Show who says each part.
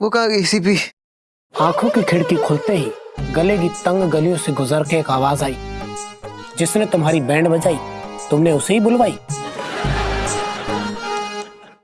Speaker 1: वो कहा गई सीपी?
Speaker 2: आँखों की खिड़की खुलते ही गले की तंग गलियों से गुजर के एक आवाज़ आई, जिसने तुम्हारी बैंड बजाई, तुमने उसे ही बुलवाई।